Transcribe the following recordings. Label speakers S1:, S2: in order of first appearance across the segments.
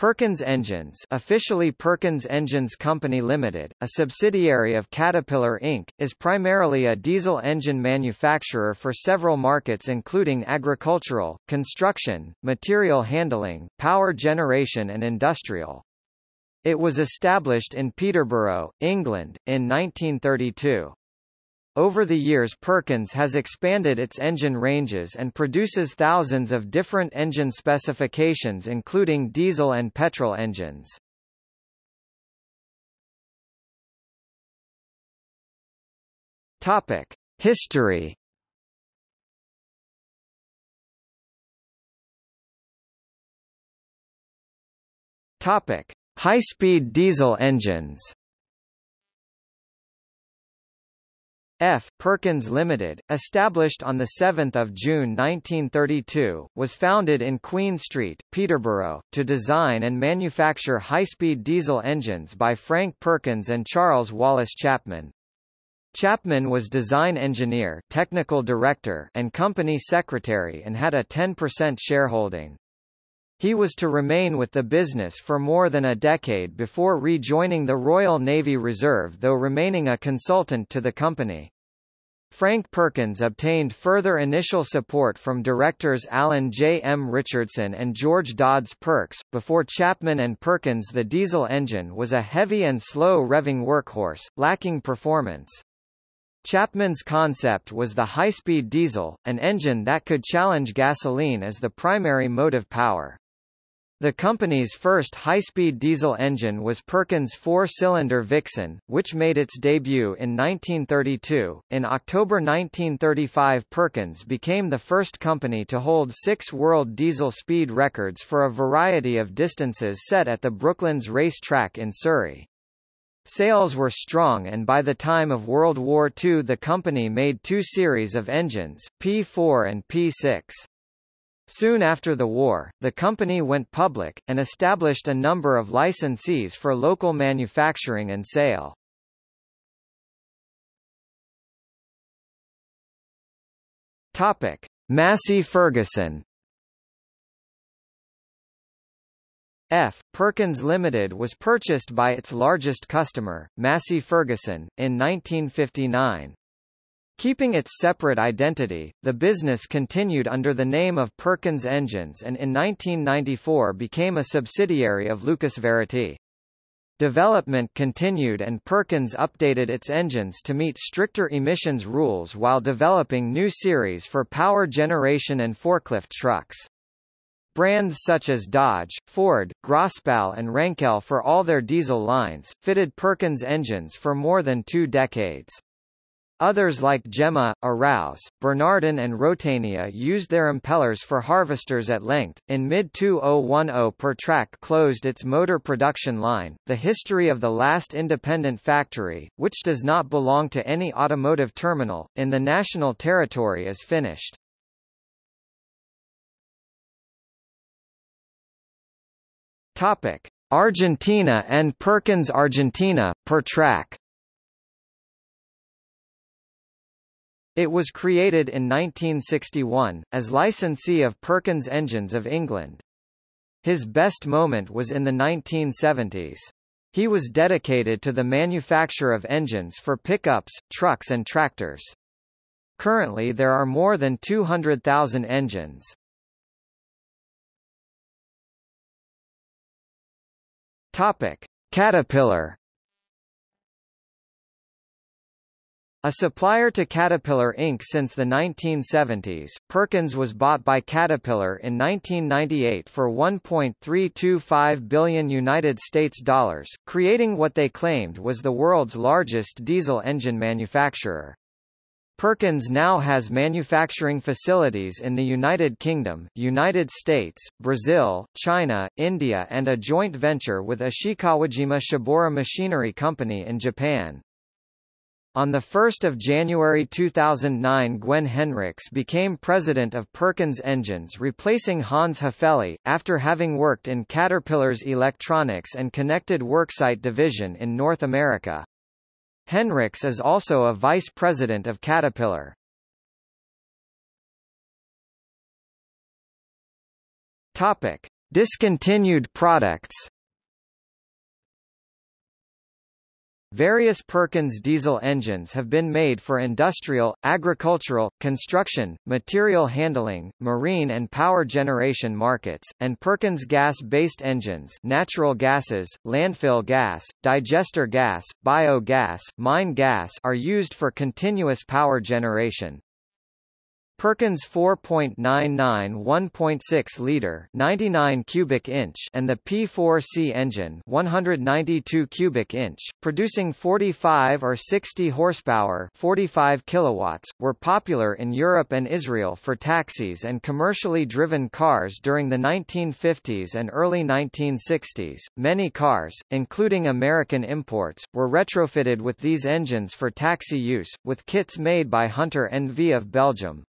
S1: Perkins Engines officially Perkins Engines Company Limited, a subsidiary of Caterpillar Inc., is primarily a diesel engine manufacturer for several markets including agricultural, construction, material handling, power generation and industrial. It was established in Peterborough, England, in 1932. Over the years Perkins has expanded its engine ranges and produces thousands of different engine specifications including diesel and petrol engines. Topic: History. Topic: High-speed diesel engines. F. Perkins Limited, established on 7 June 1932, was founded in Queen Street, Peterborough, to design and manufacture high-speed diesel engines by Frank Perkins and Charles Wallace Chapman. Chapman was design engineer technical director and company secretary and had a 10% shareholding. He was to remain with the business for more than a decade before rejoining the Royal Navy Reserve though remaining a consultant to the company. Frank Perkins obtained further initial support from directors Alan J. M. Richardson and George Dodds Perks. Before Chapman and Perkins, the diesel engine was a heavy and slow revving workhorse, lacking performance. Chapman's concept was the high-speed diesel, an engine that could challenge gasoline as the primary motive power. The company's first high-speed diesel engine was Perkins' four-cylinder Vixen, which made its debut in 1932. In October 1935 Perkins became the first company to hold six world diesel speed records for a variety of distances set at the Brooklands Race Track in Surrey. Sales were strong and by the time of World War II the company made two series of engines, P4 and P6. Soon after the war, the company went public, and established a number of licensees for local manufacturing and sale. Topic. Massey Ferguson F. Perkins Limited was purchased by its largest customer, Massey Ferguson, in 1959. Keeping its separate identity, the business continued under the name of Perkins Engines and in 1994 became a subsidiary of LucasVarity. Development continued and Perkins updated its engines to meet stricter emissions rules while developing new series for power generation and forklift trucks. Brands such as Dodge, Ford, Grossbaugh and Rankel for all their diesel lines, fitted Perkins engines for more than two decades. Others like Gema, Araus, Bernardin and Rotania used their impellers for harvesters at length. In mid-2010 Pertrac closed its motor production line. The history of the last independent factory, which does not belong to any automotive terminal, in the national territory is finished. Topic: Argentina and Perkins Argentina, Pertrac It was created in 1961, as licensee of Perkins Engines of England. His best moment was in the 1970s. He was dedicated to the manufacture of engines for pickups, trucks and tractors. Currently there are more than 200,000 engines. Topic: Caterpillar A supplier to Caterpillar Inc. since the 1970s, Perkins was bought by Caterpillar in 1998 for 1.325 billion United States dollars, creating what they claimed was the world's largest diesel engine manufacturer. Perkins now has manufacturing facilities in the United Kingdom, United States, Brazil, China, India and a joint venture with Ishikawajima Shibaura Machinery Company in Japan. On 1 January 2009 Gwenne Henricks became president of Perkins Engines replacing Hans Haefeli, after having worked in Caterpillar's electronics and connected worksite division in North America. Henricks is also a vice president of Caterpillar. Topic. Discontinued products Various Perkins diesel engines have been made for industrial, agricultural, construction, material handling, marine and power generation markets, and Perkins gas-based engines natural gases, landfill gas, digester gas, biogas, mine gas are used for continuous power generation. Perkins 4.99 1.6 liter 99 cubic inch and the P4C engine 192 cubic inch producing 45 or 60 horsepower 45 kilowatts were popular in Europe and Israel for taxis and commercially driven cars during the 1950s and early 1960s many cars including American imports were retrofitted with these engines for taxi use with kits made by Hunter NV of Belgium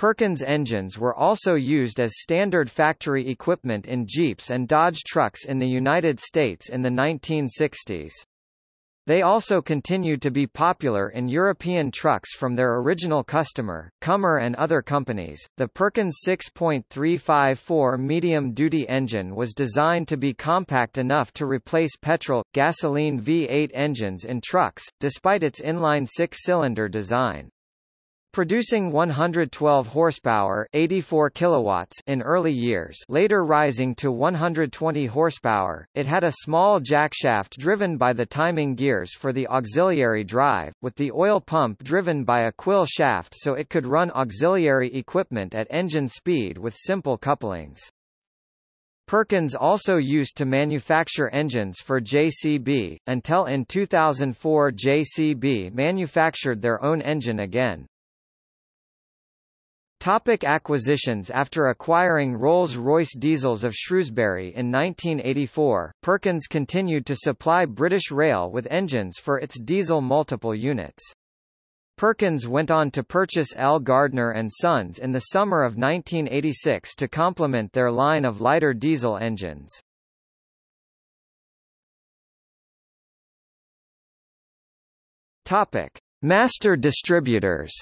S1: Perkins engines were also used as standard factory equipment in Jeeps and Dodge trucks in the United States in the 1960s. They also continued to be popular in European trucks from their original customer, Commer and other companies. The Perkins 6.354 medium-duty engine was designed to be compact enough to replace petrol, gasoline V8 engines in trucks, despite its inline six-cylinder design. Producing 112 horsepower 84 kilowatts in early years later rising to 120 horsepower, it had a small jackshaft driven by the timing gears for the auxiliary drive, with the oil pump driven by a quill shaft so it could run auxiliary equipment at engine speed with simple couplings. Perkins also used to manufacture engines for JCB, until in 2004 JCB manufactured their own engine again. Topic acquisitions After acquiring Rolls-Royce Diesels of Shrewsbury in 1984, Perkins continued to supply British Rail with engines for its diesel multiple units. Perkins went on to purchase L. Gardner and Sons in the summer of 1986 to complement their line of lighter diesel engines. Topic: Master distributors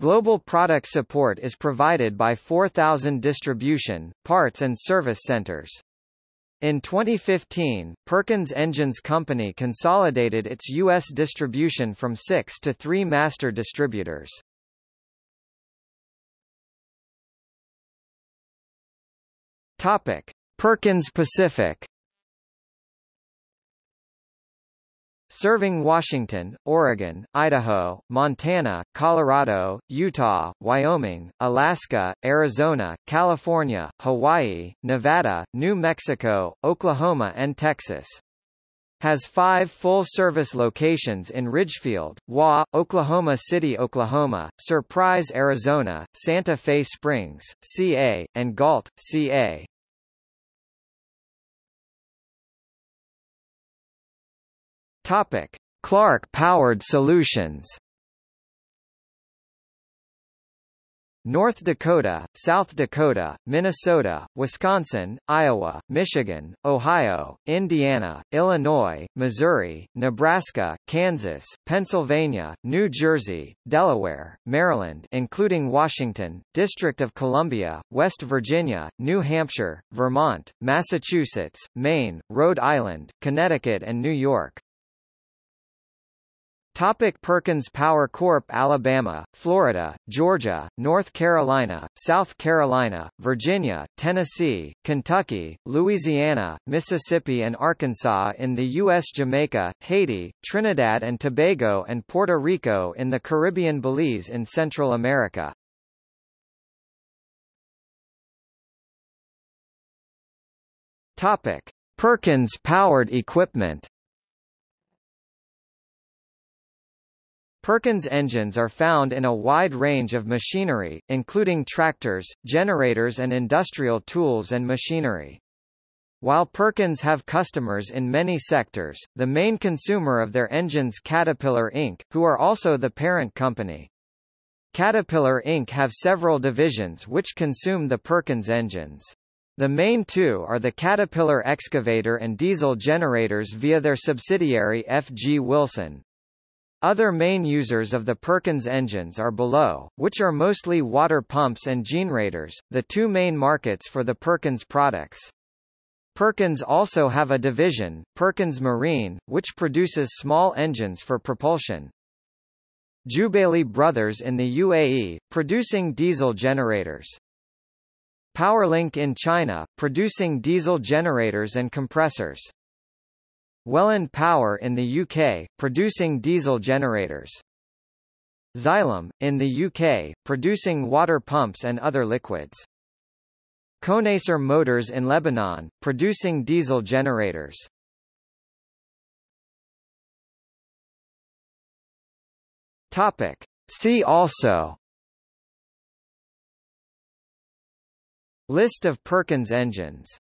S1: Global product support is provided by 4,000 distribution, parts and service centers. In 2015, Perkins Engines Company consolidated its U.S. distribution from six to three master distributors. Topic. Perkins Pacific serving Washington, Oregon, Idaho, Montana, Colorado, Utah, Wyoming, Alaska, Arizona, California, Hawaii, Nevada, New Mexico, Oklahoma and Texas. Has five full-service locations in Ridgefield, Wa, Oklahoma City, Oklahoma, Surprise, Arizona, Santa Fe Springs, CA, and Galt, CA. Topic: Clark Powered Solutions. North Dakota, South Dakota, Minnesota, Wisconsin, Iowa, Michigan, Ohio, Indiana, Illinois, Missouri, Nebraska, Kansas, Pennsylvania, New Jersey, Delaware, Maryland including Washington, District of Columbia, West Virginia, New Hampshire, Vermont, Massachusetts, Maine, Rhode Island, Connecticut and New York. Topic Perkins Power Corp Alabama, Florida, Georgia, North Carolina, South Carolina, Virginia, Tennessee, Kentucky, Louisiana, Mississippi and Arkansas in the U.S. Jamaica, Haiti, Trinidad and Tobago and Puerto Rico in the Caribbean Belize in Central America. Topic. Perkins powered equipment Perkins engines are found in a wide range of machinery, including tractors, generators and industrial tools and machinery. While Perkins have customers in many sectors, the main consumer of their engines Caterpillar Inc., who are also the parent company. Caterpillar Inc. have several divisions which consume the Perkins engines. The main two are the Caterpillar excavator and diesel generators via their subsidiary F. G. Wilson. Other main users of the Perkins engines are below, which are mostly water pumps and generators, the two main markets for the Perkins products. Perkins also have a division, Perkins Marine, which produces small engines for propulsion. Jubaili Brothers in the UAE, producing diesel generators. Powerlink in China, producing diesel generators and compressors. Welland Power in the UK, producing diesel generators. Xylem, in the UK, producing water pumps and other liquids. Conacer Motors in Lebanon, producing diesel generators. Topic. See also List of Perkins engines